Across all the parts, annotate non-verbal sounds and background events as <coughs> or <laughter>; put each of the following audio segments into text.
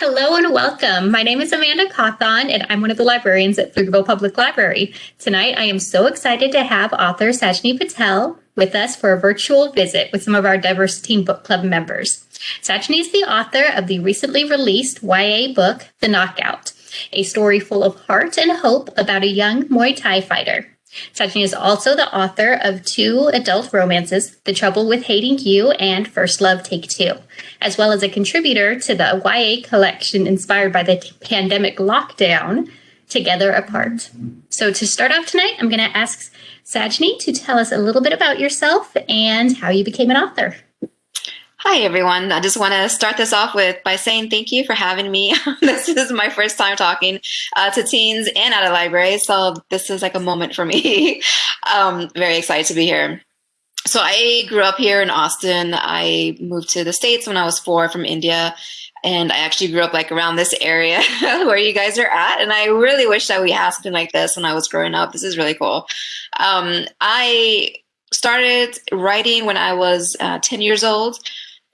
Hello and welcome. My name is Amanda Cawthon, and I'm one of the librarians at Pflugerville Public Library. Tonight, I am so excited to have author Sajni Patel with us for a virtual visit with some of our Diverse Teen Book Club members. Sajni is the author of the recently released YA book, The Knockout, a story full of heart and hope about a young Muay Thai fighter. Sajni is also the author of two adult romances, The Trouble with Hating You and First Love Take Two, as well as a contributor to the YA collection inspired by the pandemic lockdown, Together Apart. So to start off tonight, I'm going to ask Sajni to tell us a little bit about yourself and how you became an author. Hi, everyone. I just want to start this off with by saying thank you for having me. <laughs> this is my first time talking uh, to teens and at a library, so this is like a moment for me. <laughs> um, very excited to be here. So I grew up here in Austin. I moved to the States when I was four from India. And I actually grew up like around this area <laughs> where you guys are at. And I really wish that we had something like this when I was growing up. This is really cool. Um, I started writing when I was uh, 10 years old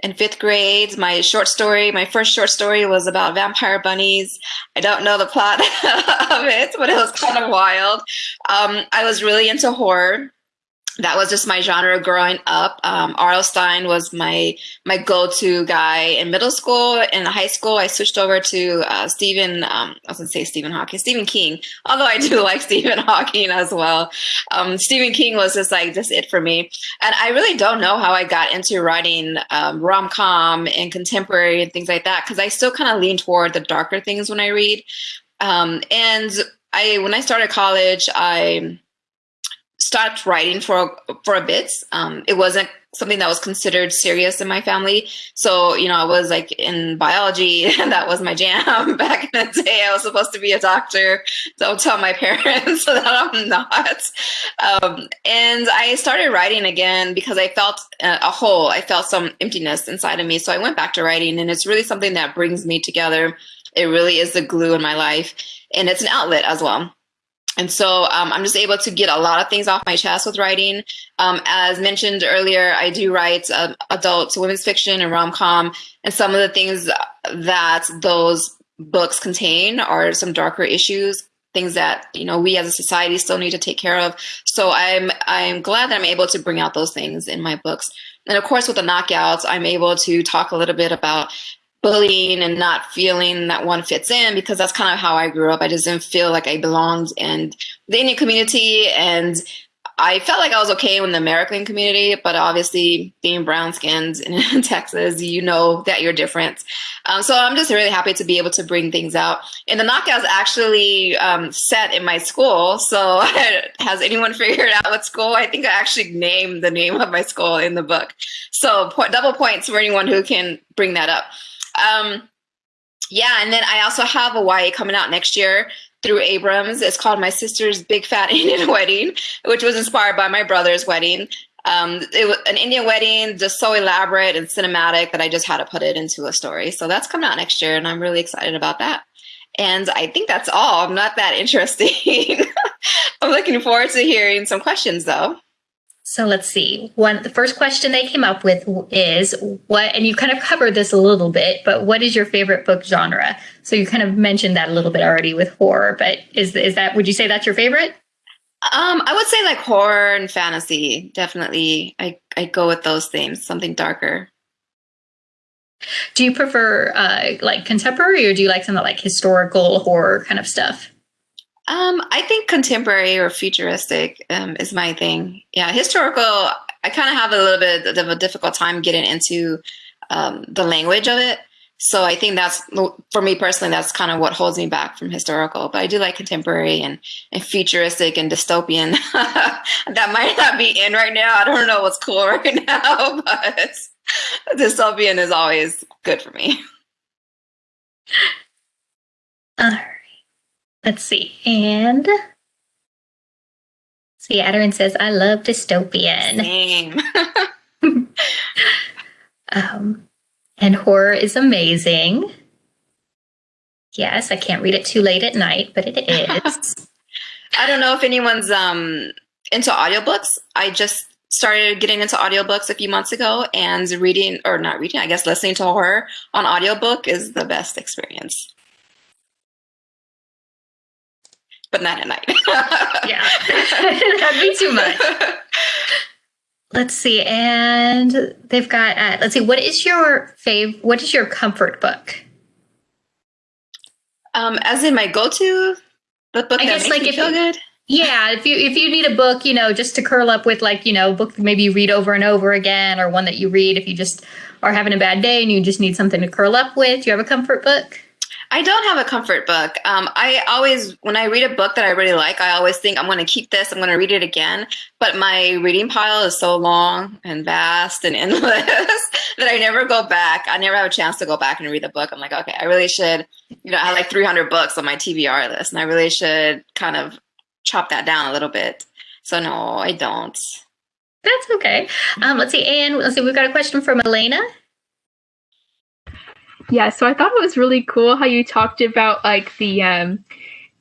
in fifth grade. My short story, my first short story was about vampire bunnies. I don't know the plot <laughs> of it, but it was kind of wild. Um, I was really into horror that was just my genre growing up. Um, R.L. Stine was my my go-to guy in middle school. In high school, I switched over to uh, Stephen. Um, I was gonna say Stephen Hawking, Stephen King. Although I do <laughs> like Stephen Hawking as well. Um, Stephen King was just like just it for me. And I really don't know how I got into writing um, rom-com and contemporary and things like that because I still kind of lean toward the darker things when I read. Um, and I when I started college, I stopped writing for for a bit. Um, it wasn't something that was considered serious in my family. So, you know, I was like in biology <laughs> and that was my jam <laughs> back in the day. I was supposed to be a doctor. Don't tell my <laughs> parents that I'm not. Um, and I started writing again because I felt a hole. I felt some emptiness inside of me. So I went back to writing and it's really something that brings me together. It really is the glue in my life and it's an outlet as well. And so um, I'm just able to get a lot of things off my chest with writing. Um, as mentioned earlier, I do write uh, adult women's fiction and rom-com. And some of the things that those books contain are some darker issues, things that you know we as a society still need to take care of. So I'm I'm glad that I'm able to bring out those things in my books. And of course, with the knockouts, I'm able to talk a little bit about bullying and not feeling that one fits in because that's kind of how I grew up. I just didn't feel like I belonged in the Indian community and I felt like I was okay in the American community, but obviously being brown skinned in <laughs> Texas, you know that you're different. Um, so I'm just really happy to be able to bring things out. And the knockout's actually um, set in my school. So <laughs> has anyone figured out what school? I think I actually named the name of my school in the book. So double points for anyone who can bring that up. Um, yeah, and then I also have a coming out next year through Abrams. It's called My Sister's Big Fat <laughs> Indian Wedding, which was inspired by my brother's wedding. Um, it was an Indian wedding, just so elaborate and cinematic that I just had to put it into a story. So that's coming out next year, and I'm really excited about that. And I think that's all. I'm not that <laughs> interesting. I'm looking forward to hearing some questions, though. So let's see. One, the first question they came up with is what, and you kind of covered this a little bit, but what is your favorite book genre? So you kind of mentioned that a little bit already with horror, but is is that would you say that's your favorite? Um, I would say like horror and fantasy. Definitely, I I go with those themes, something darker. Do you prefer uh, like contemporary, or do you like some like historical horror kind of stuff? Um, I think contemporary or futuristic um, is my thing. Yeah, historical. I kind of have a little bit of a difficult time getting into um, the language of it. So I think that's for me personally, that's kind of what holds me back from historical. But I do like contemporary and, and futuristic and dystopian. <laughs> that might not be in right now. I don't know what's cool <laughs> right now, but <laughs> dystopian is always good for me. All right. Let's see. And see, Adarin says, I love dystopian. Same. <laughs> um, and horror is amazing. Yes, I can't read it too late at night, but it is. <laughs> I don't know if anyone's um, into audiobooks. I just started getting into audiobooks a few months ago and reading or not reading, I guess listening to horror on audiobook is the best experience. But not at night. <laughs> yeah. <laughs> That'd be too much. <laughs> Let's see. And they've got uh, let's see, what is your fave what is your comfort book? Um, as in my go-to the book I guess, like, me feel good. Yeah, if you if you need a book, you know, just to curl up with, like you know, book maybe you read over and over again, or one that you read if you just are having a bad day and you just need something to curl up with. Do you have a comfort book? I don't have a comfort book. Um, I always, when I read a book that I really like, I always think I'm going to keep this. I'm going to read it again. But my reading pile is so long and vast and <laughs> endless that I never go back. I never have a chance to go back and read the book. I'm like, okay, I really should. You know, I have like 300 books on my TBR list, and I really should kind of chop that down a little bit. So no, I don't. That's okay. Um, let's see, and let's see. We've got a question from Elena. Yeah, so I thought it was really cool how you talked about like the um,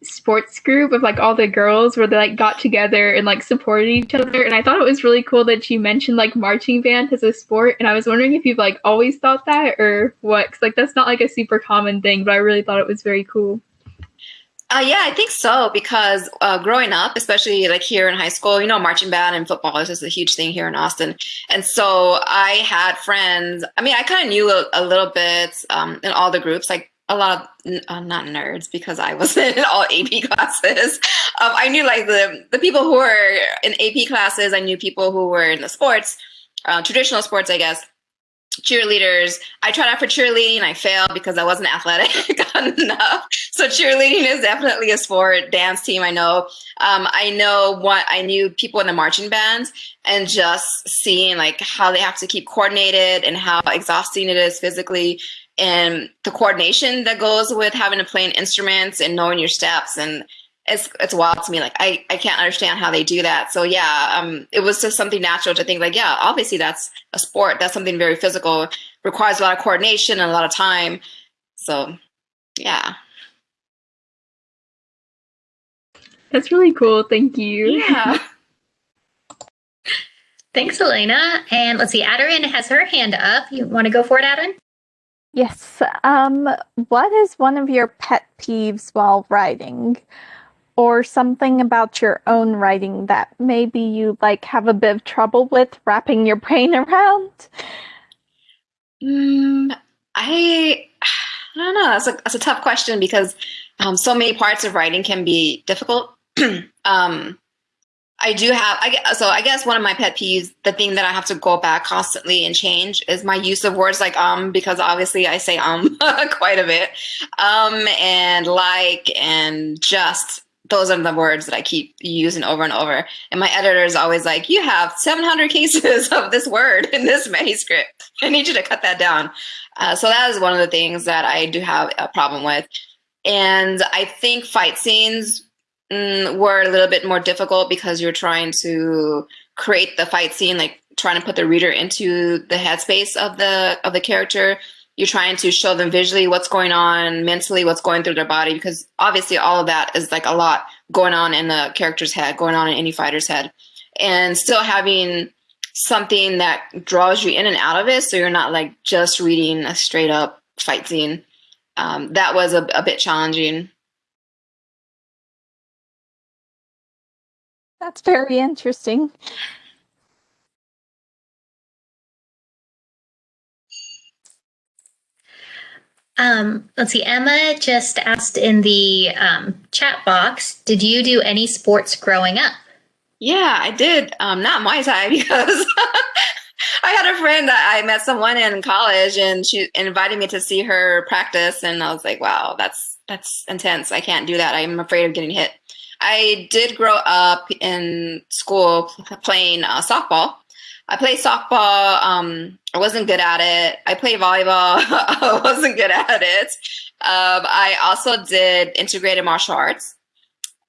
sports group of like all the girls where they like got together and like supported each other. And I thought it was really cool that you mentioned like marching band as a sport. And I was wondering if you've like always thought that or what? Cause like that's not like a super common thing, but I really thought it was very cool. Uh, yeah, I think so because uh, growing up, especially like here in high school, you know, marching band and football is just a huge thing here in Austin. And so I had friends. I mean, I kind of knew a, a, little bit um, in all the groups, like a lot of uh, not nerds because I <laughs> was in all AP classes. Um, I knew like the the people who were in AP classes. I knew people who were in the sports, uh, traditional sports, I guess cheerleaders. I tried out for cheerleading. I failed because I wasn't athletic <laughs> enough. So cheerleading is definitely a sport. Dance team, I know. Um, I know what I knew people in the marching bands, and just seeing like how they have to keep coordinated and how exhausting it is physically, and the coordination that goes with having to play instruments and knowing your steps and it's it's wild to me. Like I I can't understand how they do that. So yeah, um, it was just something natural to think like, yeah, obviously that's a sport. That's something very physical, requires a lot of coordination and a lot of time. So yeah. That's really cool. Thank you. Yeah. <laughs> Thanks, Elena. And let's see, Aderin has her hand up. You want to go for it, Aderin? Yes. Um, what is one of your pet peeves while writing? Or something about your own writing that maybe you like have a bit of trouble with wrapping your <laughs> brain around? Mm, I I don't know. That's a that's a tough question because um, so many parts of writing can be difficult. <clears throat> um, I do have. I so I guess one of my pet peeves, the thing that I have to go back constantly and change, is my use of words like um because obviously I say um <laughs> quite a bit, um and like and just those are the words that I keep using over and over. And my editor is always like, you have 700 cases <laughs> of this word in this manuscript. I need you to cut that down. Uh, so that is one of the things that I do have a problem with. And I think fight scenes mm, were a little bit more difficult because you're trying to create the fight scene, like trying to put the reader into the headspace of the of the character you're trying to show them visually what's going on mentally what's going through their body because obviously all of that is like a lot going on in the character's head going on in any fighter's head. And still having something that draws you in and out of it so you're not like just reading a straight up fight scene um, that was a, a bit challenging. That's very interesting Um, let's see. Emma just asked in the um, chat box, did you do any sports growing up? Yeah, I did. Um, not Muay Thai <laughs> because I had a friend that I met someone in college and she invited me to see her practice and I was like, wow, that's that's intense. I can't do that. I'm afraid of getting hit. I did grow up in school playing uh, softball I played softball. Um, I wasn't good at it. I played volleyball. <laughs> I wasn't good at it. Um, I also did integrated martial arts.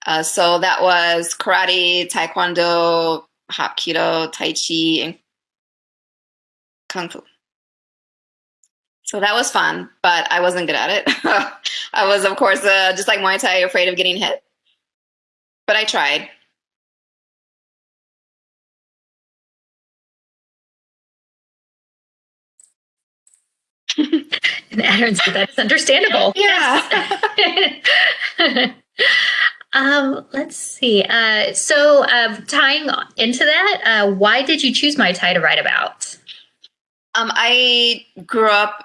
Uh, so that was karate, taekwondo, hapkido, tai chi, and kung fu. So that was fun, but I wasn't good at it. <laughs> I was, of course, uh, just like Muay Thai, afraid of getting hit. But I tried. <laughs> and Aaron said that's understandable. Yeah. <laughs> um, let's see. Uh, so, uh, tying into that, uh, why did you choose Muay Thai to write about? Um, I grew up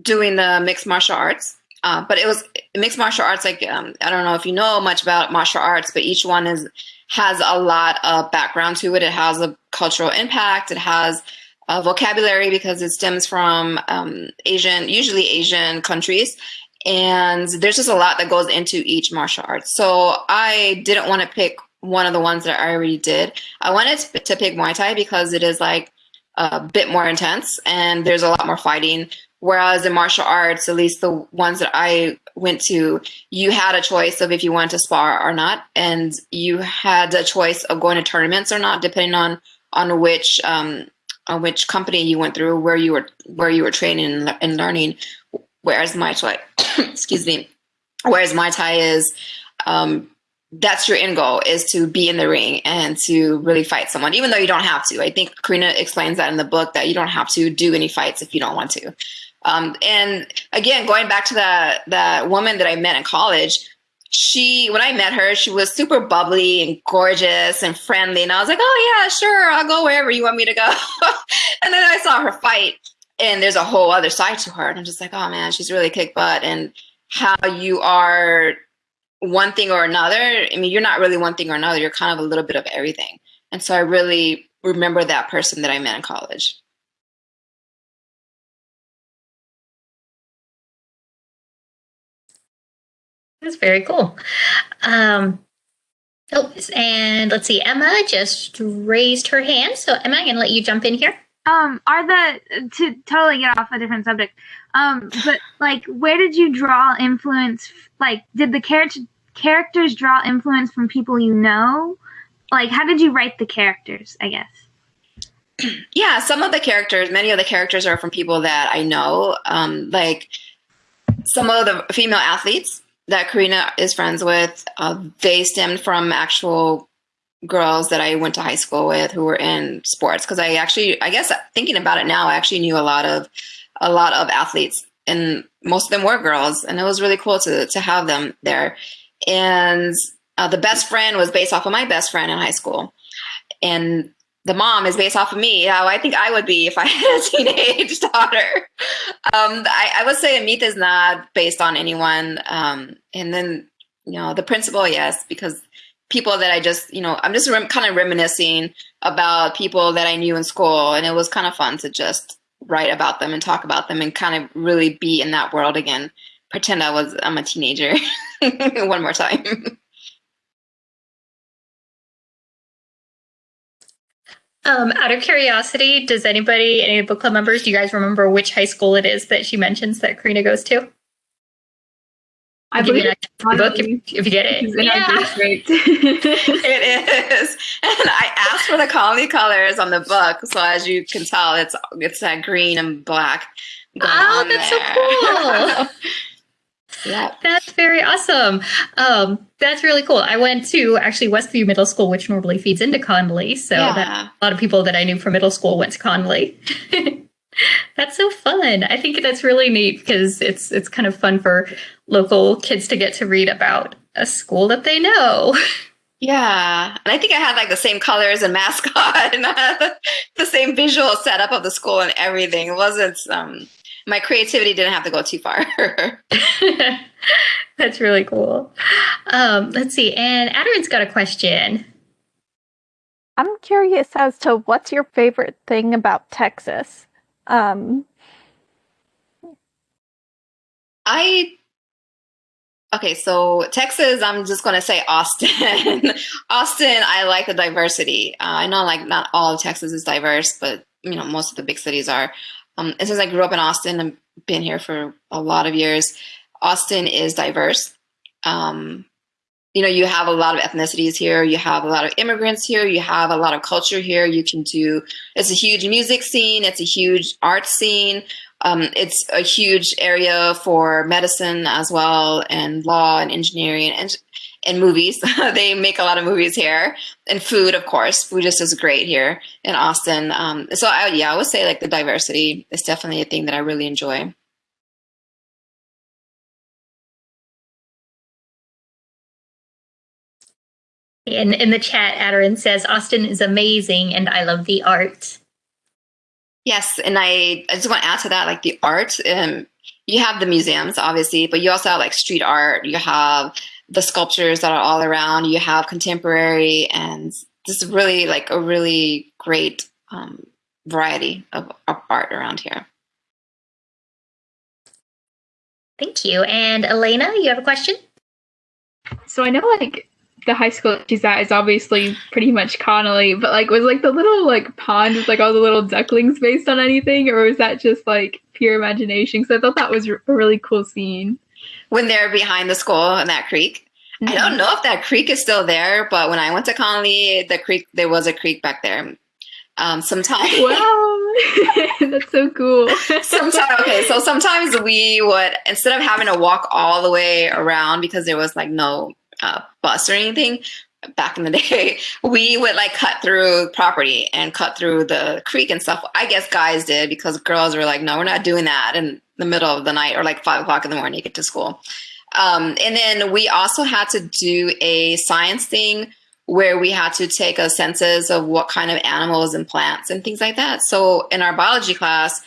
doing the mixed martial arts, uh, but it was mixed martial arts. Like um, I don't know if you know much about martial arts, but each one is has a lot of background to it. It has a cultural impact. It has a vocabulary because it stems from um, Asian, usually Asian countries. And there's just a lot that goes into each martial arts. So I didn't want to pick one of the ones that I already did. I wanted to pick Muay Thai because it is like a bit more intense and there's a lot more fighting. Whereas in martial arts, at least the ones that I went to, you had a choice of if you wanted to spar or not, and you had a choice of going to tournaments or not, depending on on which um, on which company you went through, where you were where you were training and learning. Whereas Muay Thai, <coughs> excuse me, whereas Muay Thai is um, that's your end goal is to be in the ring and to really fight someone, even though you don't have to. I think Karina explains that in the book that you don't have to do any fights if you don't want to. Um, and again, going back to the the woman that I met in college, she when I met her, she was super bubbly and gorgeous and friendly, and I was like, oh yeah, sure, I'll go wherever you want me to go. <laughs> and then I saw her fight, and there's a whole other side to her, and I'm just like, oh man, she's really kick butt, and how you are one thing or another. I mean, you're not really one thing or another. You're kind of a little bit of everything. And so I really remember that person that I met in college. That's very cool. Um, oh, and let's see, Emma just raised her hand. So Emma, I'm gonna let you jump in here. Um, are the to totally get off a different subject. Um, but like, where did you draw influence? Like, did the character characters draw influence from people you know? Like, how did you write the characters? I guess. <clears throat> Yeah, some of the characters, many of the characters are from people that I know. Um, like some of the female athletes that Karina is friends with, uh, they stemmed from actual girls that I went to high school with who were in sports. Because I actually, I guess, thinking about it now, I actually knew a lot of a lot of athletes, and most of them were girls, and it was really cool to to have them there. And uh, the best friend was based off of my best friend in high school, and the mom is based off of me, how I think I would be if I <laughs> had a teenage <laughs> daughter. Um, I, I, would say Amit is not based on anyone. Um, and then, you know, the principal, yes, because people that I just, you know, I'm just rem- kind of reminiscing about people that I knew in school. And it was kind of fun to just write about them and talk about them and kind of really be in that world again. Pretend I was, I'm a teenager <laughs> one more time. Um, out of curiosity, does anybody, any book club members, do you guys remember which high school it is that she mentions that Karina goes to? I believe it's book if, if, you get it. Yeah. <laughs> it is. And I asked for the Connally colors on the book. So as you can tell, it's it's that green and black. Oh, that's there. so cool. <laughs> Yeah. That's very awesome. Um, that's really cool. I went to actually Westview Middle School, which normally feeds into Connally. So yeah. a lot of people that I knew from middle school went to Connally. <laughs> that's so fun. I think that's really neat because it's it's kind of fun for local kids to get to read about a school that they know. <laughs> Yeah, and I think I had like the same colors <laughs> and mascot and the same visual setup of the school and everything. It wasn't um, my creativity didn't have to go too far. <laughs> That's really cool. Um, let's see. And Adrian's got a question. I'm curious as to what's your favorite thing about Texas? Um, I okay, so Texas, I'm just gonna say Austin. <laughs> Austin, I like the diversity. Uh, I know like not all of Texas is diverse, but you know most of the big cities are. Um, and since I grew up in Austin and been here for a lot of years, Austin is diverse. Um, you know, you have a lot of ethnicities here. You have a lot of immigrants here. You have a lot of culture here. You can do, it's a huge music scene. It's a huge art scene. Um, it's a huge area for medicine as well and law and engineering and and movies. <laughs> they make a lot of movies here and food, of course. Food just is great here in Austin. Um, so I, yeah, I would say like the diversity is definitely a thing that I really enjoy. In, in the chat, Adarin says, Austin is amazing and I love the art. Yes, and I, I just want to add to that, like the art, um, you have the museums, obviously, but you also have like street art, you have the sculptures that are all around. You have contemporary, and this is really like a really great um, variety of, of art around here. Thank you. And Elena, you have a question? So I know like the high school she's at is obviously pretty much Connally, but like was like the little like pond with like all the little ducklings based on anything, or was that just like pure imagination? Because I thought that was a really cool scene. When they're behind the school in that creek. Mm-hmm. I don't know if that creek is still there, but when I went to Connally, the creek there was a creek back there. Um, sometimes wow, <laughs> <laughs> that's so cool. sometimes okay, so sometimes we would instead of having to walk all the way around because there was like no uh, bus or anything back in the <laughs> day, we would like cut through property and cut through the creek and stuff. I guess guys did because girls were like, no, we're not doing that in the middle of the night or like five o'clock in the morning to get to school. Um, and then we also had to do a science thing where we had to take a census of what kind of animals and plants and things like that. So in our biology class,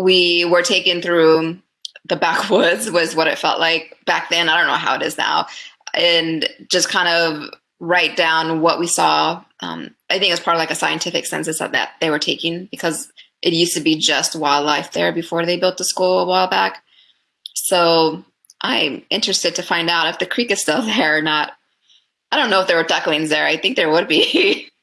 we were taken through the backwoods was what it felt like back then. I don't know how it is now and just kind of write down what we saw. Um, I think it was part of like a scientific census that, that they were taking because it used to be just wildlife there before they built the school a while back. So I'm interested to find out if the creek is still <laughs> there or not. I don't know if there were ducklings there. I think there would be. <laughs>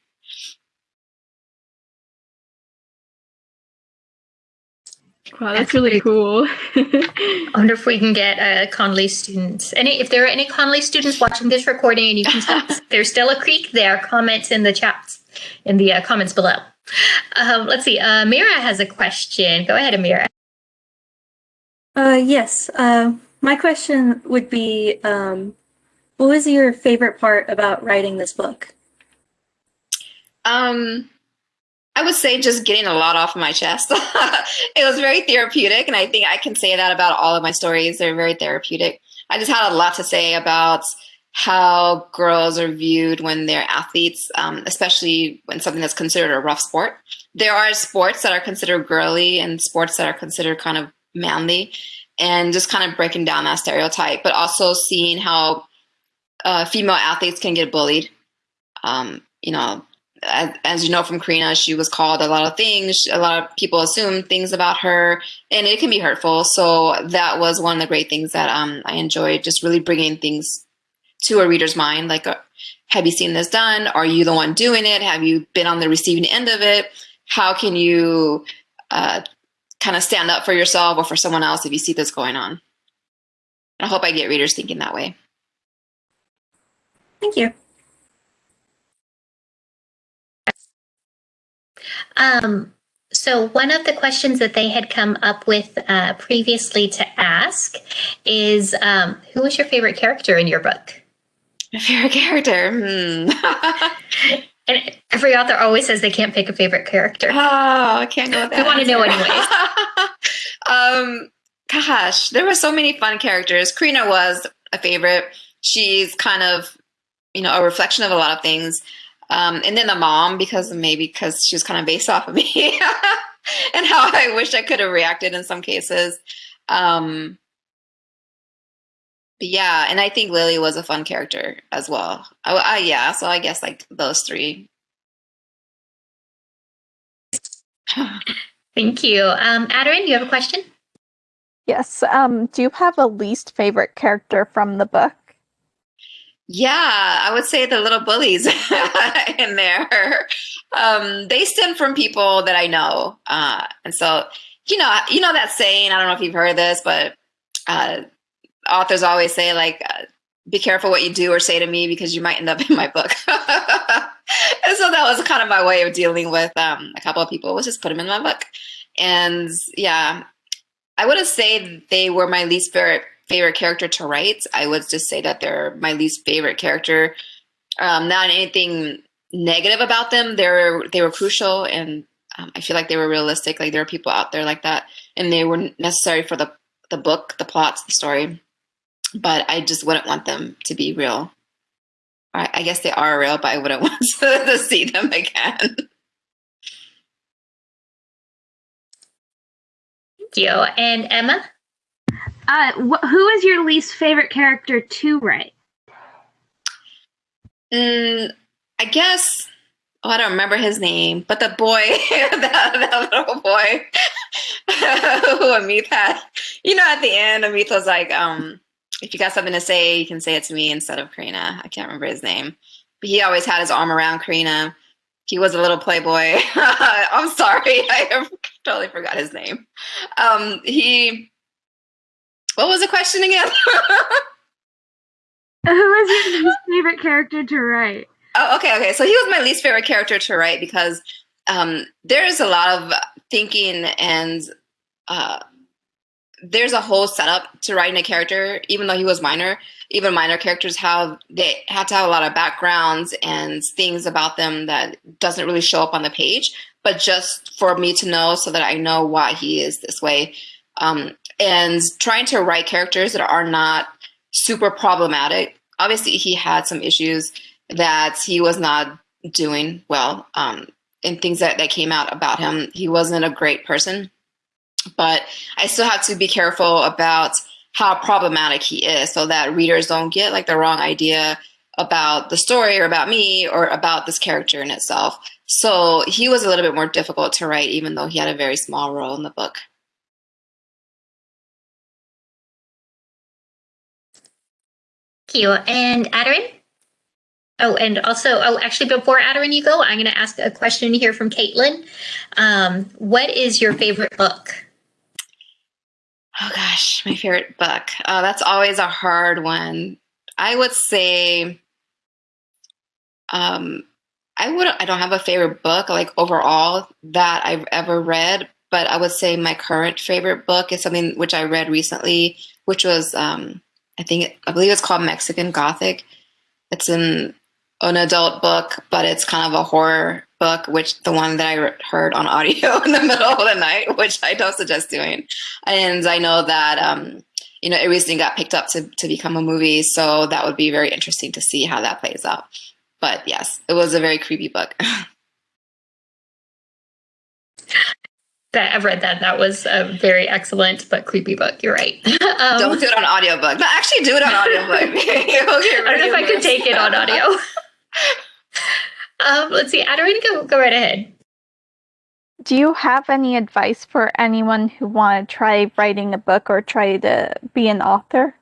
Wow, that's really cool. <laughs> I wonder if we can get uh, Connally students. Any, if there are any Connally students watching this recording, and you can, there's still a creek there. Comments in the chats, in the uh, comments below. Um, let's see. Uh, Mira has a question. Go ahead, Amira. Uh, yes. Uh, my question would be, um, what was your favorite part about writing this book? Um, I would say just getting a lot off my chest. <laughs> it was very therapeutic, and I think I can say that about all of my stories. They're very therapeutic. I just had a lot to say about how girls are viewed when they're athletes, um, especially when something that's considered a rough sport. There are sports that are considered girly and sports that are considered kind of manly, and just kind of breaking down that stereotype, but also seeing how uh, female athletes can get bullied. Um, you know, as, as, you know from Karina, she was called a lot of things. A lot of people assume things about her, and it can be hurtful. So that was one of the great things that um, I enjoyed, just really bringing things to a reader's mind. Like, uh, have you seen this done? Are you the one doing it? Have you been on the receiving end of it? How can you uh, kind of stand up for yourself or for someone else if you see this going on? I hope I get readers thinking that way. Thank you. Um, so one of the questions that they had come up with uh, previously to ask is, um, who was your favorite character in your book? My <laughs> favorite character? Hmm. <laughs> and every author always says they can't pick a favorite character. Oh, I can't go with that. We want to know anyways. <laughs> um, gosh, there were so many fun characters. Karina was a favorite. She's kind of, you know, a reflection of a lot of things. Um, and then the mom, because maybe because she was kind of based <laughs> off of me <laughs> and how I wish I could have reacted in some cases. Um, yeah, and I think Lily was a fun character as well. I, I, yeah, so I guess like those three. <sighs> Thank you. Um, Adarin, you have a question? Yes. Um, do you have a least favorite character from the book? Yeah, I would say the little bullies <laughs> in there. Um, they stem from people that I know, uh, and so you know, you know that saying. I don't know if you've heard this, but uh, authors always say like, uh, "Be careful what you do or say to me because you might end up in my book." <laughs> and so that was kind of my way of dealing with um, a couple of people was just put them in my book, and yeah, I wouldn't say they were my least favorite favorite character to write. I would just say that they're my least favorite character. Um, not anything negative about them. They're they were crucial, and um, I feel like they were realistic. Like there are people out there like that, and they were necessary for the the book, the plot, the story. But I just wouldn't want them to be real. I, I guess they are real, but I wouldn't <laughs> want to, to see them again. Thank you. And Emma? Uh, wh- who is your least favorite character to write? Mm, I guess. Oh, I don't remember his name, but the boy, <laughs> that, that little boy <laughs> who Amit had. You know, at the end, Amit was like, um, if you got something to say, you can say it to me instead of Karina. I can't remember his name. But he always had his arm around Karina. He was a little playboy. <laughs> I'm sorry. <laughs> I totally forgot his name. Um, he, what was the question again? <laughs> Who is your least favorite character to write? Oh, okay, okay. So he was my least favorite character to write because um, there's a lot of thinking and uh, there's a whole setup to writing a character. Even though he was minor, even minor characters have they have to have a lot of backgrounds and things about them that doesn't really show up on the page. But just for me to know, so that I know why he is this way, um, and trying to write characters that are not super problematic. Obviously, he had some issues that he was not doing well um, and things that, that came out about him. He wasn't a great person, but I still have to be careful about how problematic he is so that readers don't get like the wrong idea about the story or about me or about this character in itself. So he was a little bit more difficult to write, even though he had a very small role in the book. Thank you. And Adarin? Oh, and also, oh, actually, before Adarin, you go, I'm going to ask a question here from Caitlin. Um, what is your favorite book? Oh gosh, my favorite book. Uh, that's always a hard one. I would say, um, I would. I don't have a favorite book like overall that I've ever read, but I would say my current favorite book is something which I read recently, which was um, I think I believe it's called Mexican Gothic. It's an an adult book, but it's kind of a horror book, which the one that I heard on audio <laughs> in the middle of the night, which I don't suggest doing. And I know that um, you know it recently got picked up to to become a movie, so that would be very interesting to see how that plays out. But yes, it was a very creepy book. <laughs> that I've read that. That was a very excellent but creepy book. You're right. <laughs> um, Don't do it on audiobook. No, actually do it on audiobook. okay, I don't know if I could take it on audio. Um, let's see. Adarina, go, go right ahead. Do you have any advice for anyone who want to try writing a book or try to be an author?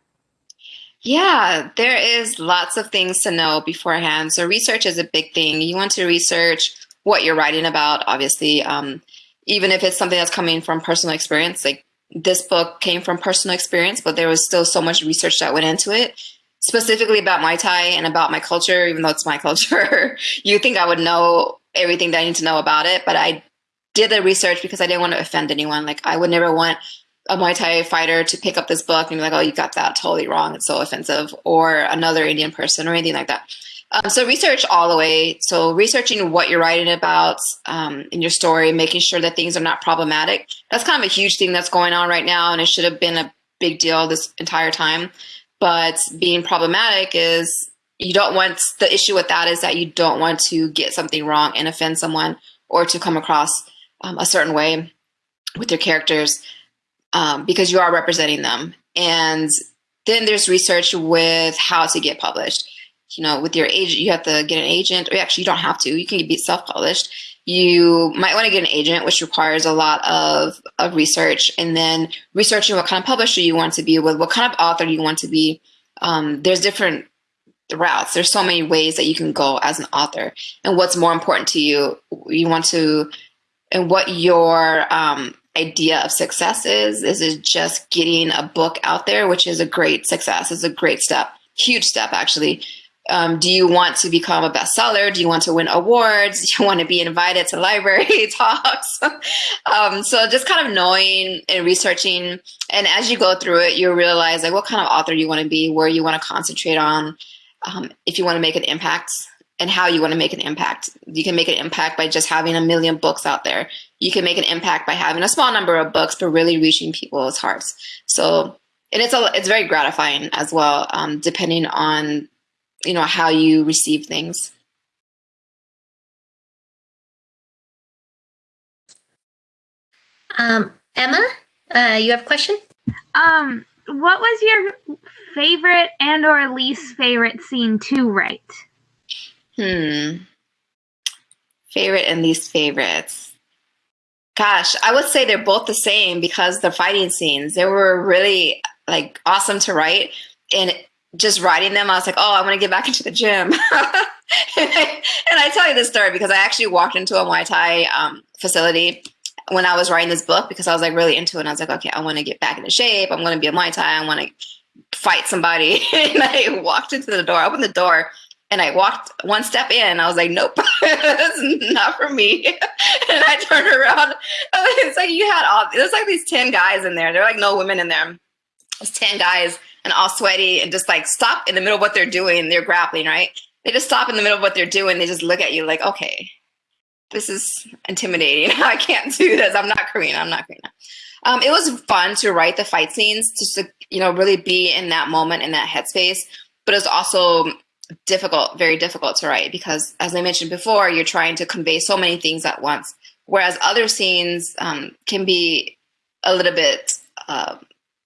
Yeah, there is lots of things to know beforehand. So research is a big thing. You want to research what you're writing about, obviously. Um, even if it's something that's coming from personal experience, like this book came from personal experience, but there was still so much research that went into it, specifically about Muay Thai and about my culture, even though it's my <laughs> culture. you think I would know everything that I need to know about it, but I did the research because I didn't want to offend anyone. Like I would never want a Muay Thai fighter to pick up this book and be like, oh, you got that totally wrong. It's so offensive. Or another Indian person or anything like that. Um, so research all the way. So researching what you're writing about um, in your story, making sure that things are not problematic. That's kind of a huge thing that's going on right now, and it should have been a big deal this entire time. But being problematic is you don't want the issue with that is that you don't want to get something wrong and offend someone or to come across um, a certain way with your characters um, because you are representing them. And then there's research with how to get published you know, with your agent, you have to get an agent, or actually, you don't have to. You can be self-published. You might want to get an agent, which requires a lot of, of research, and then researching what kind of publisher you want to be with, what kind of author you want to be. Um, there's different routes. There's so many ways that you can go as an author, and what's more important to you. You want to, and what your um, idea of success is. Is it just getting a book out there, which is a great success. Is a great step, huge step actually um, do you want to become a bestseller? Do you want to win awards? <laughs> Do you want to be invited to library <laughs> talks? <laughs> um, so just kind of knowing and researching, and as you go through it, you realize like what kind of author you want to be, where you want to concentrate on, um, if you want to make an impact, and how you want to make an impact. You can make an impact by just having a million books out there. You can make an impact by having a small number of books, but really reaching people's hearts. So, and it's a, it's very gratifying as well, um, depending on you know how you receive things. Um, Emma, uh, you have a question? Um, what was your favorite and or least favorite scene to write? Hmm. Favorite and least favorites. Gosh, I would say they're both the same because the fighting scenes, they were really like awesome to write. And just writing them, I was like, oh, I want to get back <laughs> into the gym. and, I, and, I, tell you this story because I actually walked into a Muay Thai um, facility when I was writing this book because I was like really into it. And I was like, okay, I want to get back into shape. I'm going to be a Muay Thai. I want to fight somebody. <laughs> and I walked into the door, opened the door, and I walked one step in. I was like, nope, <laughs> that's not for me. and I turned around. It's like you had all, there's like these 10 guys in there. There are like no women in there. There's 10 guys and all sweaty and just like stop in the middle of what they're doing. They're grappling, right? They just stop in the middle of what they're doing. They just look at you like, okay, this is intimidating. <laughs> I can't do this. I'm not Karina. I'm not Karina. Um, it was fun to write the fight scenes, just to you know really be in that moment in that headspace. But it was also difficult, very difficult to write because, as I mentioned before, you're trying to convey so many things at once. Whereas other scenes um, can be a little bit uh,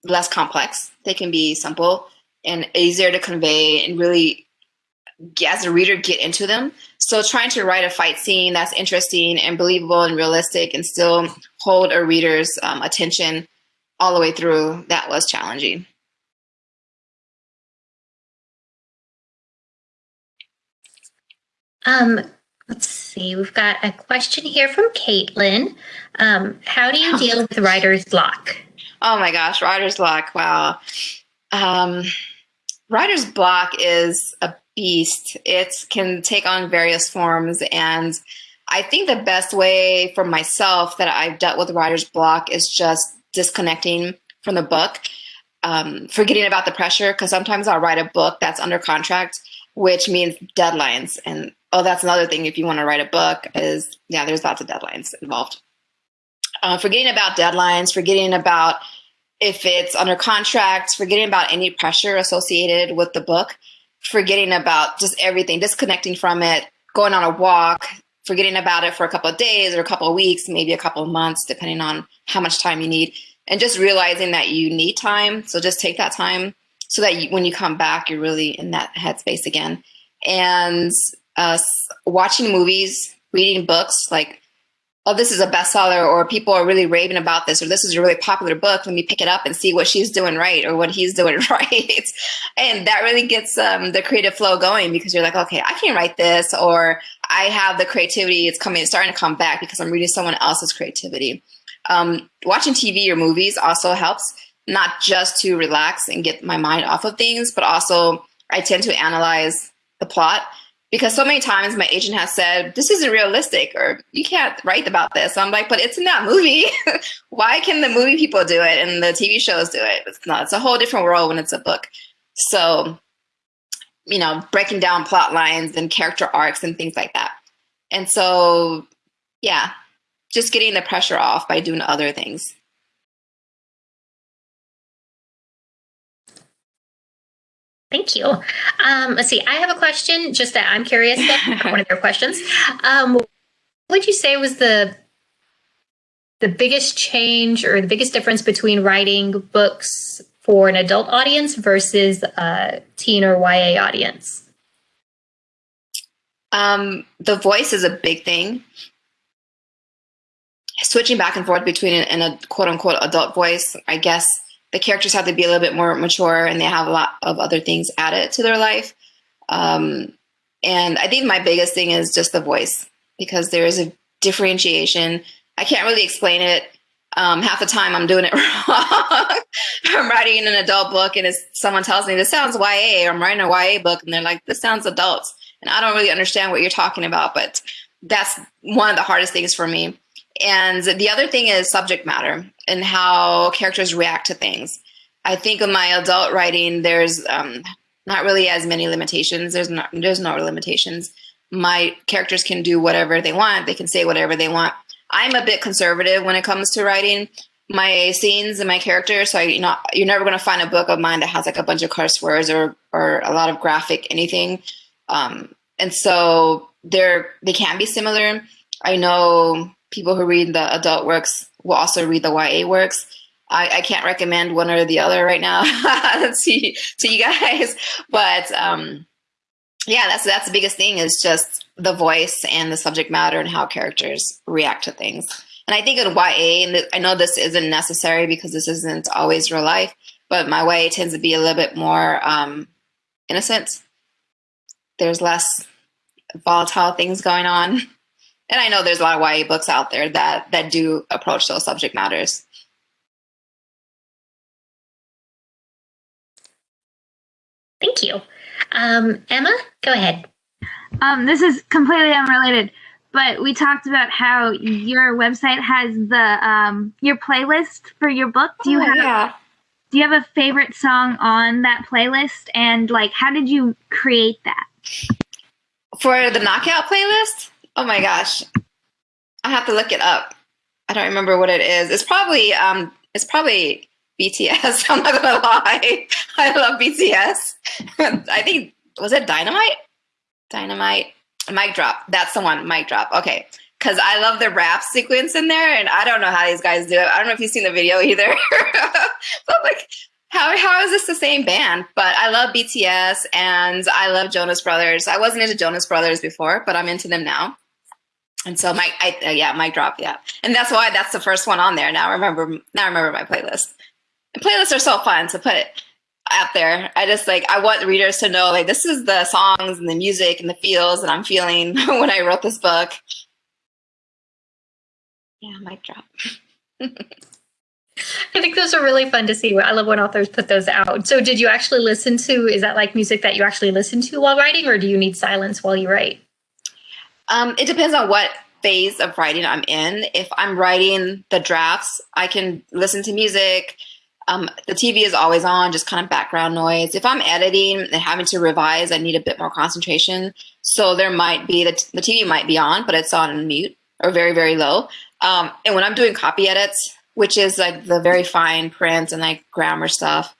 less complex. They can be simple and easier to convey and really, as a reader, get into them. So trying to write a fight scene that's interesting and believable and realistic and still hold a reader's um, attention all the way through, that was challenging. Um, let's see, we've got a question here from Caitlin. Um, how do you <laughs> deal with writer's block? Oh my gosh, writer's block. Wow. Um, writer's block is a beast. It can take on various forms. And I think the best way for myself that I've dealt with writer's block is just disconnecting from the book, um, forgetting about the pressure. Because sometimes I'll write a book that's under contract, which means deadlines. And oh, that's another thing if you want to write a book is, yeah, there's lots of deadlines involved. Uh, forgetting about deadlines, forgetting about if it's under contract, forgetting about any pressure associated with the book, forgetting about just everything, disconnecting from it, going on a walk, forgetting about it for a couple of days or a couple of weeks, maybe a couple of months, depending on how much time you need, and just realizing that you need time. So just take that time so that you, when you come back, you're really in that headspace again. And uh, watching movies, reading books, like oh, this is a bestseller, or people are really raving about this, or this is a really popular book. Let me pick it up and see what she's doing right or what he's doing <laughs> right. and that really gets um, the creative flow going because you're like, okay, I can write this, or I have the creativity. It's coming, it's starting to come back because I'm reading someone else's creativity. Um, watching TV or movies also helps, not just to relax and get my mind off of things, but also I tend to analyze the plot because so many times my agent has said this isn't realistic or you can't write about this. So I'm like, but it's in that movie. <laughs> Why can the movie people do it and the TV shows do it? It's not. It's a whole different world when it's a book. So, you know, breaking down plot lines and character arcs and things like that. And so, yeah, just getting the pressure off by doing other things. Thank you. Um, let's see. I have a question. Just that I'm curious. About <laughs> one of your questions. Um, what would you say was the the biggest change or the biggest difference between writing books for an adult audience versus a teen or YA audience? Um, the voice is a big thing. Switching back and forth between an, a quote unquote adult voice, I guess the characters have to be a little bit more mature and they have a lot of other things added to their life. Um, and I think my biggest thing is just the voice because there is a differentiation. I can't really explain it. Um, half the time I'm doing it <laughs> wrong. I'm writing an adult book and someone tells me this sounds YA, I'm writing a YA book and they're like, this sounds adults. And I don't really understand what you're talking about, but that's one of the hardest things for me. And the other thing is subject matter and how characters react to things. I think in my adult writing, there's um, not really as many limitations. There's not there's no limitations. My characters can do whatever they want. They can say whatever they want. I'm a bit conservative when it comes to writing. my scenes and my characters. So I, you know, you're never going to find a book of mine that has like a bunch of curse words or or a lot of graphic anything. Um, and so they're they can be similar. I know people who read the adult works will also read the YA works. I, I can't recommend one or the other right now <laughs> to, to you guys, <laughs> but um, yeah, that's that's the biggest thing is just the voice and the subject matter and how characters react to things. And I think in YA, and I know this isn't necessary because this isn't always real life, but my YA tends to be a little bit more um, innocent. There's less volatile things going on. <laughs> And I know there's a lot of YA books out there that that do approach those subject matters. Thank you. Um, Emma, go ahead. Um, this is completely unrelated, but we talked about how your website has the um, your playlist for your book. Do you Oh, have yeah. do you have a favorite song on that playlist? And like, how did you create that? For the knockout playlist? Oh my gosh. I have to look it up. I don't remember what it is. It's probably um it's probably BTS. <laughs> I'm not gonna lie. I love BTS. <laughs> I think was it Dynamite? Dynamite. Mic drop. That's the one. Mic drop. Okay. Cause I love the rap sequence in there, and I don't know how these guys do it. I don't know if you've seen the video either. <laughs> but like, how how is this the same band? But I love BTS and I love Jonas Brothers. I wasn't into Jonas Brothers before, but I'm into them now. And so my I, uh, yeah, mic drop, yeah. And that's why that's the first one on there. Now I remember now I remember my playlist. And playlists are so fun to put out there. I just like I want readers to know like this is the songs and the music and the feels that I'm feeling <laughs> when I wrote this book. Yeah, mic drop. <laughs> I think those are really fun to see. I love when authors put those out. So, did you actually listen to? Is that like music that you actually listen to while writing, or do you need silence while you write? Um, it depends on what phase of writing I'm in. If I'm writing the drafts, I can listen to music. Um, the TV is always on, just kind of background noise. If I'm editing and having to revise, I need a bit more concentration. So there might be the, the TV might be on, but it's on mute or very, very low. Um, and when I'm doing copy edits, which is like the very fine print and like grammar stuff,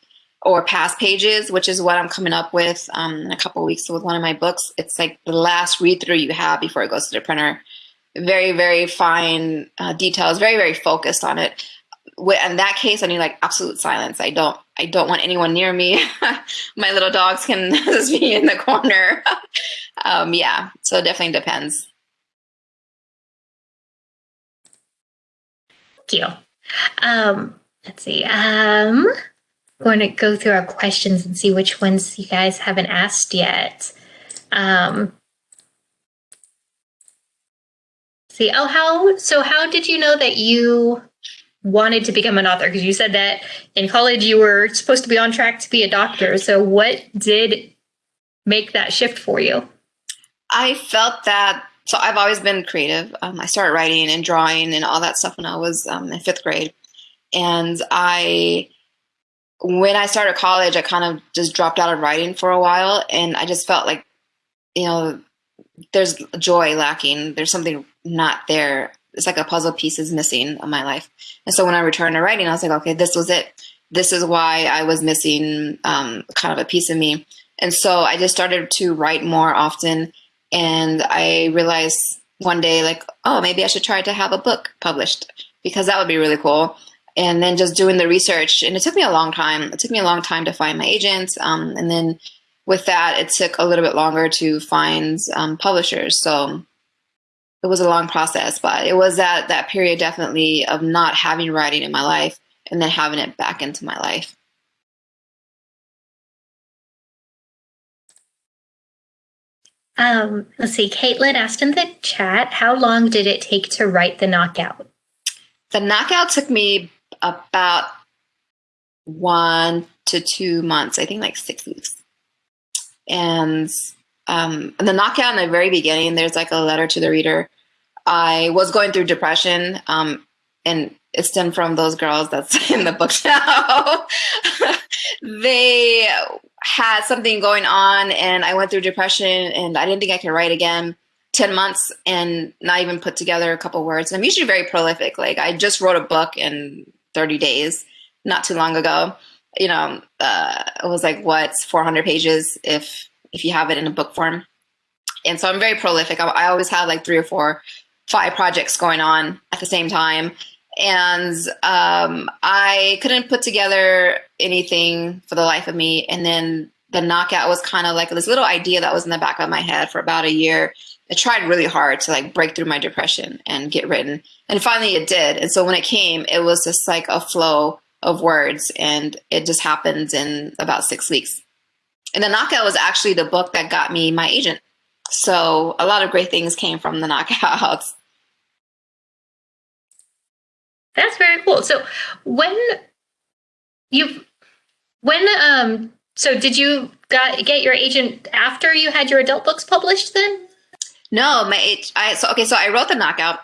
or past pages, which is what I'm coming up with um, in a couple weeks with one of my books. It's like the last read through you have before it goes to the printer. Very, very fine uh, details, very, very focused on it. In that case, I need like absolute silence. I don't, I don't want anyone near me. <laughs> my little dogs can <laughs> just be in the corner. <laughs> um, yeah, so it definitely depends. Thank you. Um, let's see. Um, going to go through our questions and see which ones you guys haven't asked yet. Um, see, oh, how so? How did you know that you wanted to become an author? Because you said that in college you were supposed to be on track to be a doctor. So, what did make that shift for you? I felt that. So I've always been creative. Um, I started writing and drawing and all that stuff when I was um, in fifth grade, and I, when I started college, I kind of just dropped out of writing for a while, and I just felt like, you know, there's joy lacking. There's something not there. It's like a puzzle piece is missing in my life. And so when I returned to writing, I was like, okay, this was it. This is why I was missing um, kind of a piece of me. And so I just started to write more often. And I realized one day, like, oh, maybe I should try to have a book published because that would be really cool. And then just doing the research, and it took me a long time. It took me a long time to find my agents. Um, and then with that, it took a little bit longer to find um, publishers. So it was a long process, but it was that that period definitely of not having writing in my life and then having it back into my life. Um, let's see. Caitlin asked in the chat, how long did it take to write the knockout? The knockout took me about one to two months, I think like six weeks. And um, the knockout in the very beginning, there's like a letter to the reader. I was going through depression, um, and it stemmed from those girls that's <laughs> in the book now. <laughs> they had something going on, and I went through depression, and I didn't think I could write again. 10 months and not even put together a couple words. I'm usually very prolific. Like I just wrote a book and 30 days, not too long ago. You know, uh, it was like what's 400 pages if if you have it in a book form. And so I'm very prolific. I, I always have like three or four, five projects going on at the same time. And um, I couldn't put together anything for the life of me. And then the knockout was kind of like this little idea that was in the back of my head for about a year. I tried really hard to like break through my depression and get written. And finally it did. And so when it came, it was just like a flow of words and it just happened in about six weeks. And the knockout was actually the book that got me my agent. So a lot of great things came from the <laughs> knockouts. That's very cool. So when you when um so did you got get your agent after you had your adult books published then? No, my I so okay, so I wrote the knockout.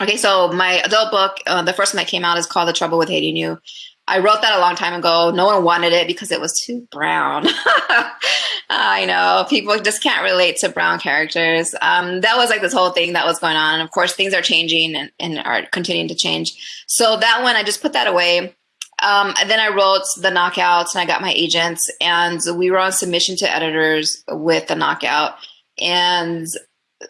Okay, so my adult book, uh, the first one that came out is called The Trouble with Hating You. I wrote that a long time ago. No one wanted it because it was too brown. <laughs> I know people just can't relate to brown characters. Um, that was like this whole thing that was going on. And of course, things are changing and, and are continuing to change. So that one, I just put that away. Um, and then I wrote the knockouts and I got my agents and we were on submission to editors with the knockout. And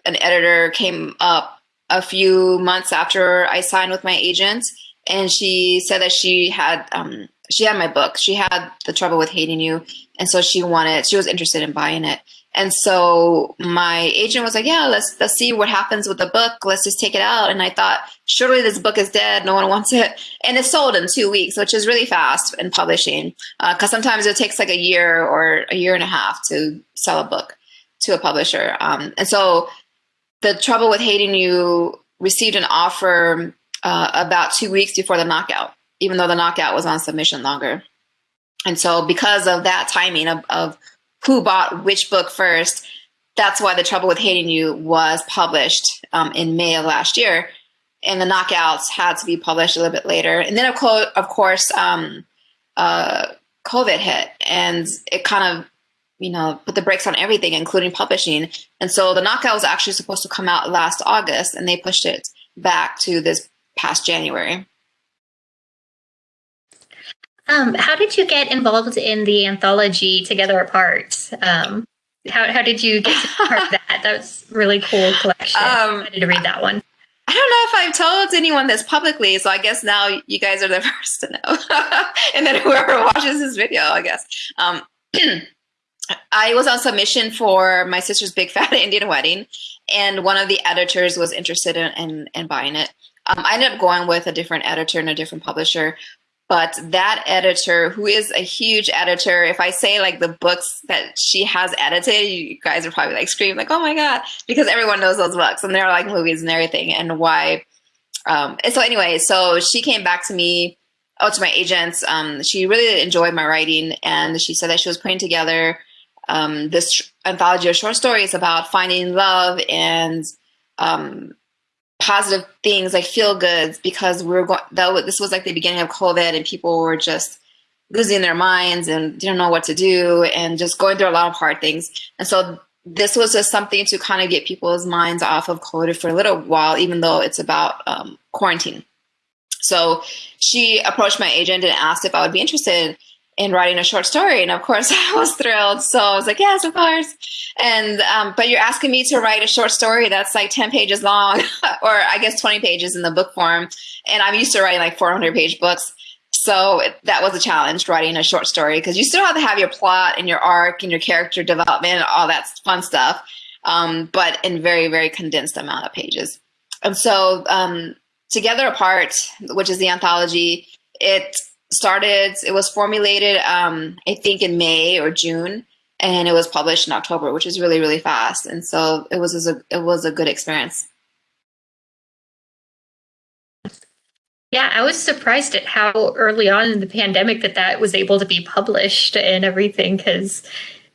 an editor came up a few months after I signed with my agent and she said that she had um, she had my book. She had the trouble with hating you, and so she wanted she was interested in buying it. And so my agent was like, "Yeah, let's let's see what happens with the book. Let's just take it out." And I thought, surely this book is dead. No one wants it, and it sold in two weeks, which is really fast in publishing. Because uh, sometimes it takes like a year or a year and a half to sell a book to a publisher. Um, and so, the trouble with hating you received an offer uh, about two weeks before the knockout, even though the knockout was on submission longer. And so because of that timing of, of who bought which book first, that's why The Trouble with Hating You was published um, in May of last year. And the knockouts had to be published a little bit later. And then, of, co of course, um, uh, COVID hit and it kind of, you know, put the brakes on everything, including publishing. And so the knockout was actually supposed to come out last August and they pushed it back to this past January. Um, how did you get involved in the anthology Together Apart? Um, how, how did you get part of <laughs> that? That was really cool collection. Um, I to read that one. I don't know if I've told anyone this publicly, so I guess now you guys are the <laughs> first to know. <laughs> and then whoever watches this video, I guess. <clears throat> I was on submission for my sister's big <laughs> fat Indian wedding, and one of the editors was interested in, in, in buying it. Um, I ended up going with a different editor and a different publisher. But that editor, who is a huge editor, if I say like the books that she has edited, you guys are probably like screaming like, "Oh my god!" Because everyone knows those books and they're like movies and everything, and why. Um, and so anyway, so she came back to me, oh, to my agents. Um, she really enjoyed my writing, and she said that she was putting together um, this anthology of short stories about finding love and um, positive things like feel goods because we are going that this was like the beginning of covid and people were just losing their minds and didn't know what to do and just going through a lot of hard things. And so this was just something to kind of get people's minds off of covid for a little while even though it's about um, quarantine. So she approached my agent and asked if i would be interested in writing a short story. And of course, <laughs> I was thrilled. So I was like, yes, of course. And, um, but you're asking me to write a short story that's like 10 pages long, <laughs> or I guess 20 pages in the book form. And I'm used to writing like 400 page books. So that was a challenge writing a short story because you still have to have your plot and your arc and your character development and all that fun stuff, um, but in very, very condensed amount of pages. And so, um, Together Apart, which is the anthology, it started, it was formulated, um, I think in May or June, and it was published in October, which is really, really fast. And so it was, a, it was a good experience. Yeah, I was surprised at how early on in the pandemic that that was able to be published and everything because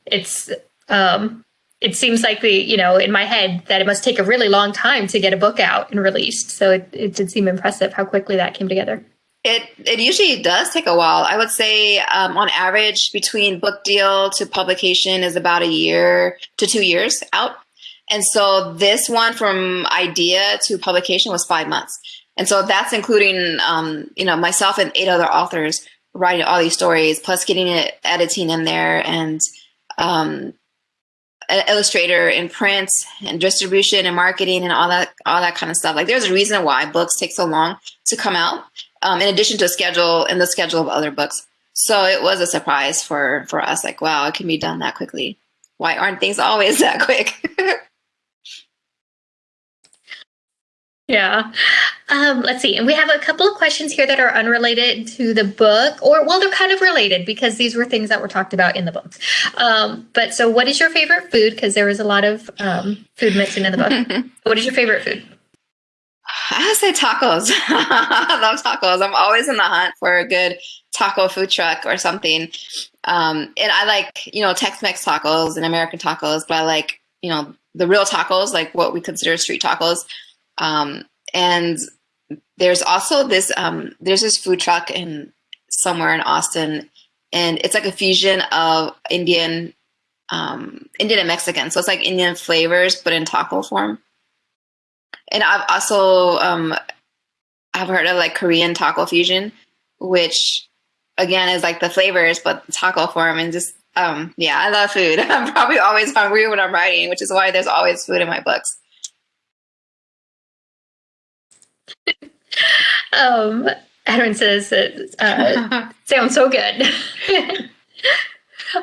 it's um, it seems like the you know in my head that it must take a really long time to get a book out and released. So it, it did seem impressive how quickly that came together. It it usually does take a while. I would say um, on average between book deal to publication is about a year to two years out. And so this one from idea to publication was five months. And so that's including, um, you know, myself and eight other authors writing all these stories, plus getting it editing in there and um, an illustrator in print and distribution and marketing and all that all that kind of stuff. Like there's a reason why books take so long to come out, um, in addition to schedule and the schedule of other books. So it was a surprise for for us. Like wow, it can be done that quickly. Why aren't things <laughs> always that quick? <laughs> Yeah. Um, let's see. And we have a couple of questions here that are unrelated to the book, or well, they're kind of related because these were things that were talked about in the book. Um, but so, what is your favorite food? Because there was a lot of um, food mentioned in the book. <laughs> what is your favorite food? I would say tacos. <laughs> I love tacos. I'm always in the hunt for a good taco food truck or something. Um, and I like, you know, Tex-Mex tacos and American tacos, but I like, you know, the real tacos, like what we consider street tacos. Um, and there's also this um, there's this food truck in somewhere in Austin, and it's like a fusion of Indian um, Indian and Mexican. So it's like Indian flavors, but in taco form. And I've also um, I've heard of like Korean taco fusion, which again is like the flavors, but taco form, and just um, yeah, I love food. <laughs> I'm probably always hungry when I'm writing, which is why there's always food in my books. <laughs> um, Aaron says it uh, <laughs> sounds so good.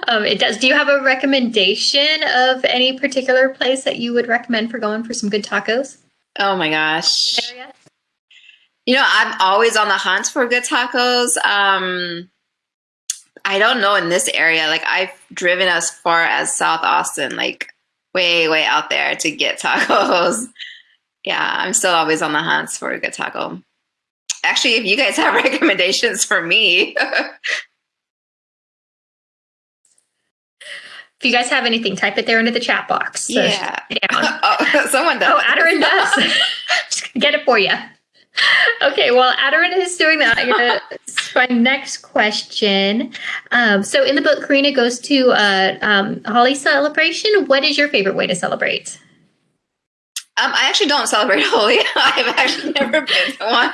um, it does. Do you have a recommendation of any particular place that you would recommend for going for some good tacos? Oh my gosh. Area? You know, I'm always on the hunt for good tacos. Um, I don't know in this area. Like I've driven as far as South Austin, like way, way out there to get <laughs> tacos yeah, I'm still always on the hunt for a good taco. Actually, if you guys have <laughs> recommendations for me. <laughs> if you guys have anything, type it there into the chat box. So yeah. <laughs> oh, <laughs> someone does. Oh, Adarin does. <laughs> Just get it for you. Okay, well, Adarin is doing that. I'm gonna my next question. Um, so, in the book, Karina goes to a um, Holi celebration. What is your favorite way to celebrate? Um, I actually don't celebrate Holi. I've actually never been to one.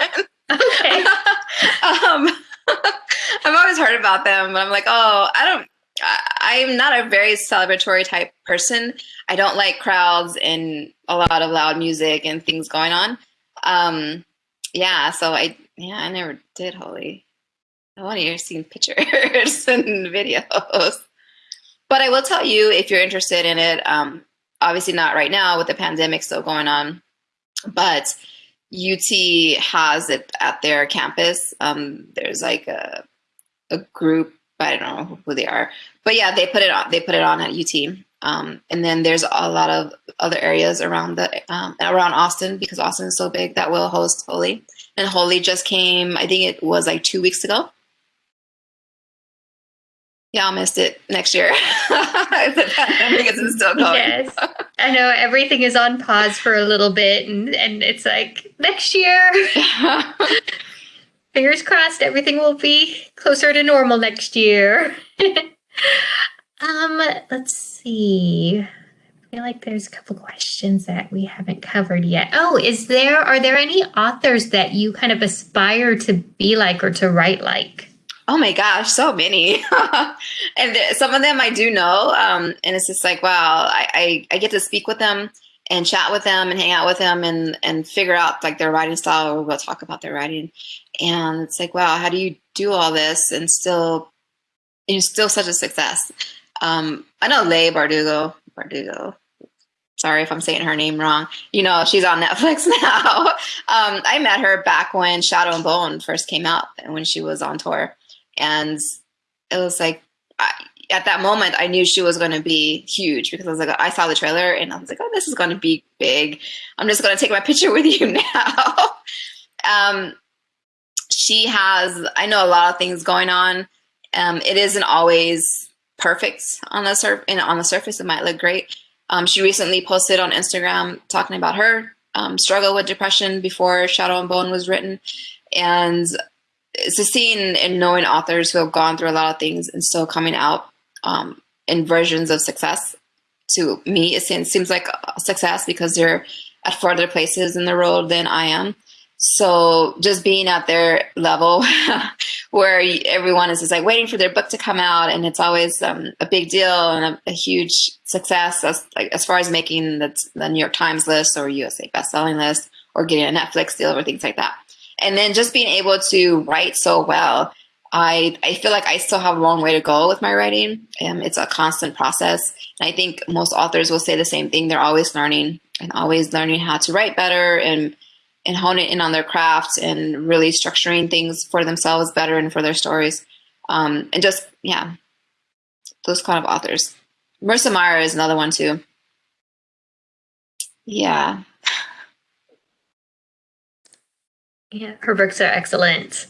Okay. um, I've always heard about them, but I'm like, oh, I don't. I, am not a very celebratory type person. I don't like crowds and a lot of loud music and things going on. Um, yeah, so I yeah, I never did Holi. I want to see pictures <laughs> and videos. But I will tell you if you're interested in it. Um, obviously not right now with the pandemic still going on, but UT has it at their campus. Um, there's like a, a group, I don't know who they are, but yeah, they put it on. They put it on at UT. Um, and then there's a lot of other areas around the um, around Austin because Austin is so big that will host Holi. And Holi just came. I think it was like two weeks ago y'all missed it next year. the <laughs> pandemic is still going. Yes. I know everything is on pause for a little bit and, and it's like next year. <laughs> Fingers crossed everything will be closer to normal next year. <laughs> um, let's see. I feel like there's a couple questions that we haven't covered yet. Oh, is there are there any authors that you kind of aspire to be like or to write like? Oh my gosh, so many. <laughs> and some of them I do know. Um, and it's just like, wow, I, I, I, get to speak with them and chat with them and hang out with them and, and figure out like their writing style or we'll talk about their writing. And it's like, wow, how do you do all this and still, you're still such a success. Um, I know Leigh Bardugo, Bardugo, sorry if I'm saying her name wrong. You know, she's on Netflix <laughs> now. um, I met her back when Shadow and Bone first came out and when she was on tour and it was like I, at that moment I knew she was going to be huge because I was like I saw the trailer and I was like oh this is going to be big I'm just going to take my <laughs> picture with you <laughs> now um, she has I know a lot of things going on um, it isn't always perfect on the surf on the surface it might look great um, she recently posted on Instagram talking about her um, struggle with depression before Shadow and Bone was written and it's seeing and knowing authors who have gone through a lot of things and still coming out um, in versions of success. To me, it seems, seems like success because they're at further places in the world than I am. So just being at their level <laughs> where everyone is just like waiting for their book to come out and it's always um, a big deal and a, a, huge success as, like, as far as making the, the New York Times list or USA bestselling list or getting a Netflix deal or things like that. And then just being able to write so well, I, I feel like I still have a long way to go with my writing. Um, it's a constant process. And I think most authors will say the same thing. They're always learning and always learning how to write better and and hone it in on their craft and really structuring things for themselves better and for their stories. Um, and just, yeah, those kind of authors. Marissa Meyer is another one too. Yeah. Yeah, her books are excellent.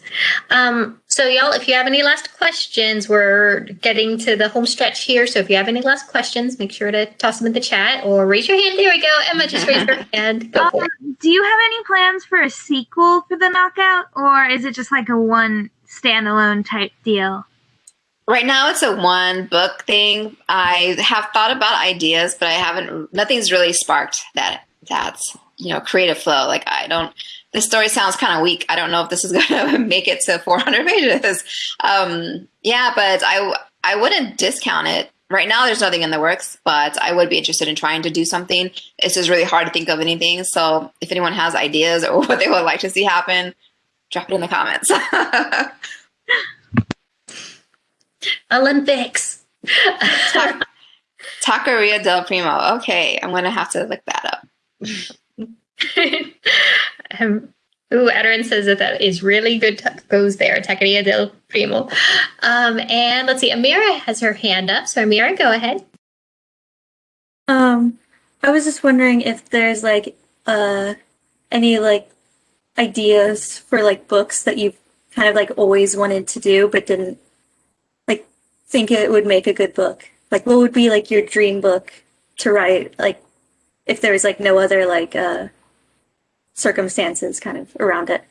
Um, so, y'all, if you have any last questions, we're getting to the home stretch here. So, if you have any last questions, make sure to toss them in the chat or raise your hand. There we go. Emma just raised her <laughs> hand. Go um, do you have any plans for a sequel for the Knockout, or is it just like a one standalone type deal? Right now, it's a one book thing. I have thought about ideas, but I haven't. Nothing's really sparked that that's you know creative flow. Like I don't this story sounds kind of weak. I don't know if this is <laughs> going to make it to 400 pages. Um, yeah, but I I wouldn't discount it. Right now, there's nothing in the works, but I would be interested in trying to do something. It's just really hard to think of anything. So if anyone has ideas <laughs> or what they would like to see happen, drop it in the comments. <laughs> Olympics. Taqueria del Primo. Okay, I'm going to have to look that up. <laughs> um, Ooh, Ederin says that that is really good goes there. Taqueria del Primo. Um, and let's see, Amira has her hand up. So Amira, go ahead. Um, I was just wondering if there's like uh any like ideas for like books that you've kind of like always wanted to do but didn't like think it would make a good book. Like what would be like your dream book to write like if there was like no other like uh circumstances kind of around it?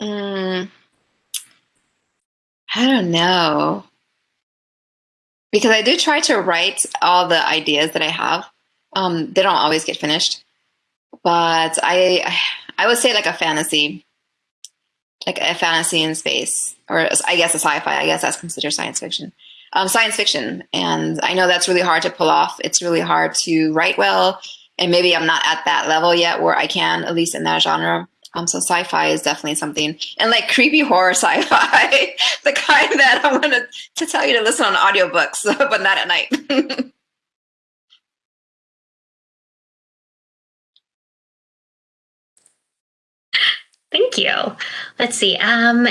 Mm, I don't know. Because I do try to write all the ideas that I have. Um, they don't always get finished. But I I would say like a fantasy. Like a fantasy in space. Or I guess a sci-fi. I guess that's considered science fiction. Um, science fiction. And I know that's really hard to pull off. It's really hard to write well and maybe I'm not at that level yet where I can, at least in that genre. Um, so sci-fi is definitely something, and like creepy horror <laughs> sci-fi, the kind that I'm gonna to tell you to listen on audiobooks, <laughs> but not at night. <laughs> Thank you. Let's see. Um,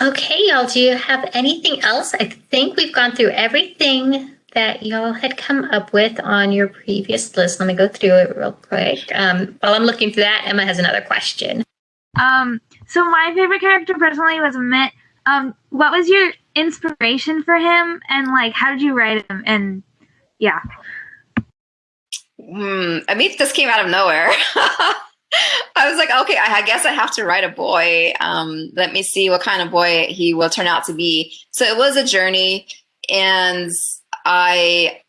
okay, y'all. Do you have anything else? I think we've gone through everything that y'all had come up with on your previous list. Let me go through it real quick. Um, while I'm looking through that, Emma has another question. Um, so my favorite character personally was Amit. Um, what was your inspiration for him, and like, how did you write him? And yeah. Hmm, Amit just came out of nowhere. <laughs> I was like, okay, I guess I have to write a boy. Um, let me see what kind of boy he will turn out to be. So it was a journey, and I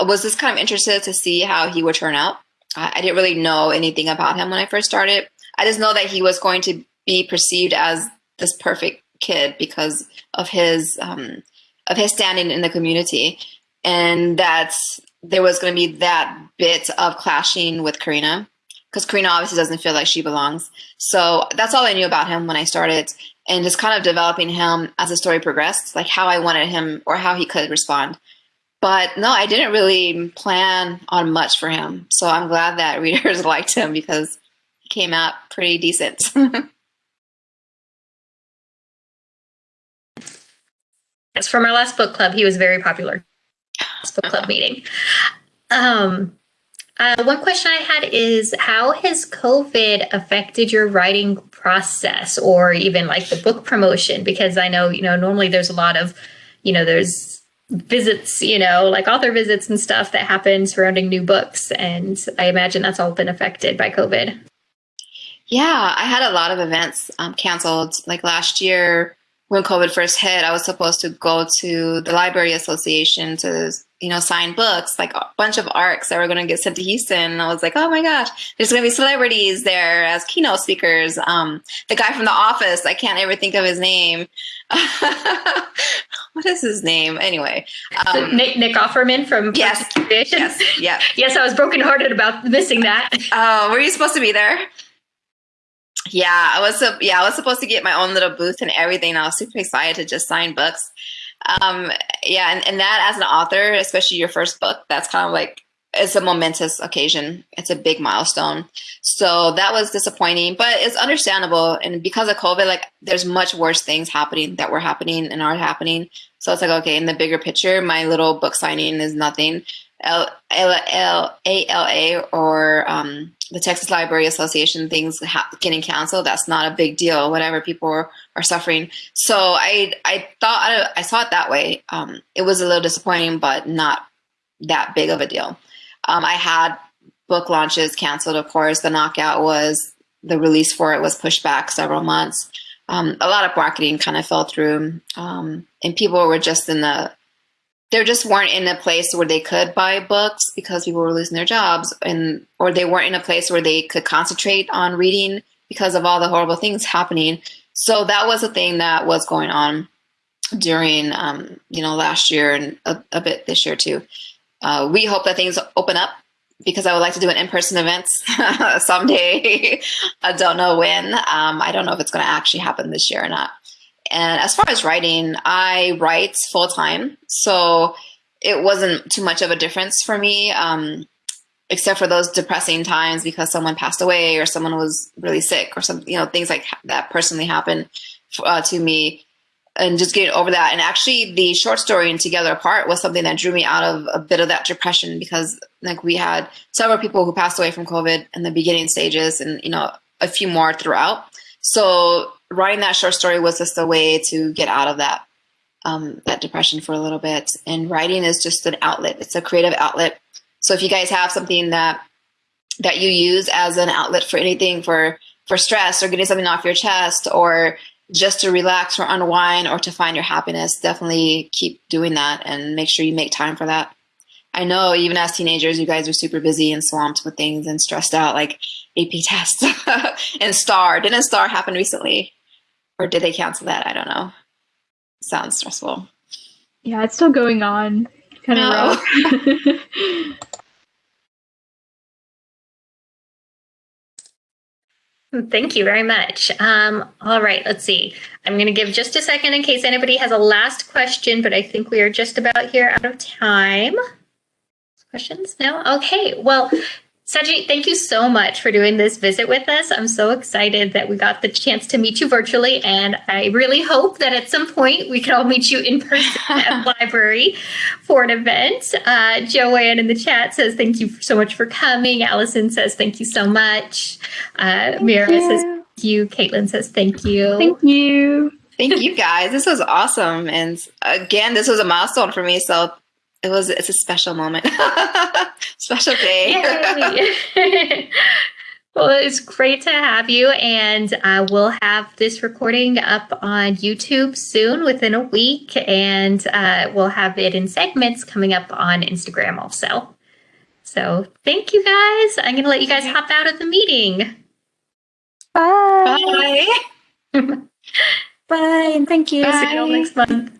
was just kind of interested to see how he would turn out. I, I didn't really know anything about him when I first started. I just know that he was going to be perceived as this perfect kid because of his um, of his standing in the community, and that there was going to be that bit of clashing with Karina because Karina obviously doesn't feel like she belongs. So that's all I knew about him when I started, and just kind of developing him as the story progressed, like how I wanted him or how he could respond. But no, I didn't really plan on much for him. So I'm glad that <laughs> readers liked him because he came out pretty decent. <laughs> Yes, from our last book club, he was very popular. book club meeting. Um, uh, one question I had is how has COVID affected your writing process or even like the book promotion? Because I know, you know, normally there's a lot of, you know, there's visits, you know, like author visits and stuff that happen surrounding new books. And I imagine that's all been affected by COVID. Yeah, I had a lot of events um, canceled. Like last year, when COVID first hit, I was supposed to go to the Library Association to, you know, sign books, like a bunch of ARCs that were going to get sent to Houston. And I was like, oh my gosh, there's going to be celebrities there as keynote speakers. Um, the guy from The Office, I can't ever think of his name. <laughs> what is his name? Anyway, um, Nick, Nick Offerman from yes, yes, yeah, <laughs> yes. I was brokenhearted about missing that. Oh, uh, were you supposed to be there? Yeah, I was. Yeah, I was supposed to get my own little booth and everything. I was super excited to just sign books. Um, yeah, and, and that as an author, especially your first book, that's kind of like it's a momentous occasion. It's a big milestone. So that was disappointing, but it's understandable. And because of COVID, like there's much worse things happening that were happening and are happening. So it's like, okay, in the bigger picture, my little book signing is nothing. L L A L A or um, the Texas Library Association things getting canceled. That's not a big deal. Whatever people are, suffering. So I I thought I, I saw it that way. Um, it was a little disappointing, but not that big of a deal. Um, I had book launches canceled. Of course, the knockout was the release for it was pushed back several months. Um, a lot of marketing kind of fell through, um, and people were just in the they just weren't in a place where they could buy books because people were losing their jobs and or they weren't in a place where they could concentrate on reading because of all the horrible things happening so that was a thing that was going on during um, you know last year and a, a bit this year too uh, we hope that things open up because I would like to do an in-person event <laughs> someday. <laughs> I don't know when. Um, I don't know if it's going to actually happen this year or not. And as far as writing, I write full time. So it wasn't too much of a difference for me, um, except for those depressing times because someone passed away or someone was really sick or some, you know, things like that personally happened uh, to me and just getting over that. And actually the short story and Together Apart was something that drew me out of a bit of that depression because like we had several people who passed away from COVID in the beginning stages and, you know, a few more throughout. So writing that short story was just a way to get out of that um, that depression for a little bit. And writing is just an outlet. It's a creative outlet. So if you guys have something that that you use as an outlet for anything for for stress or getting something off your chest or just to relax or unwind or to find your happiness, definitely keep doing that and make sure you make time for that. I know even as teenagers, you guys are super busy and swamped with things and stressed out like AP <laughs> tests <laughs> and STAAR. Didn't STAAR happen recently? Or did they cancel that? I don't know. Sounds stressful. Yeah, it's still going on. Kind of no. rough. <laughs> Thank you very much. Um, all right, let's see. I'm going to give just a second in case anybody has a last question, but I think we are just about here out of time. Questions? No? Okay. Well, Sajni, thank you so much for doing this visit with us. I'm so excited that we got the chance to meet you virtually, and I really hope that at some point we can all meet you in person at the <laughs> library for an event. Uh, Joanne in the chat says thank you so much for coming. Allison says thank you so much. Uh, Mira says thank you. Caitlin says thank you. Thank you. Thank you guys. This was awesome. And again, this was a milestone for me. So it was it's a special moment. <laughs> Special day. <laughs> Well it's great to have you and uh, we'll have this recording up on youtube soon within a week and uh, we'll have it in segments coming up on instagram also. So thank you guys. I'm going to let you guys hop out of the meeting. Bye. Bye. <laughs> Bye and thank you. Bye. see you next month